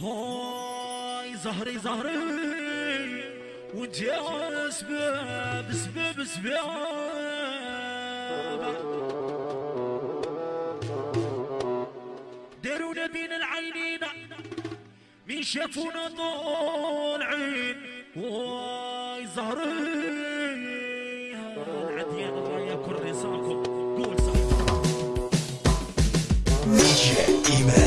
هاي زهري زهري وانت يا سباب سباب سباب دارونا بين العينين من شافونا طالعين. واي زهري العديان رايا كل رزاقكم. قول صح DJ Iman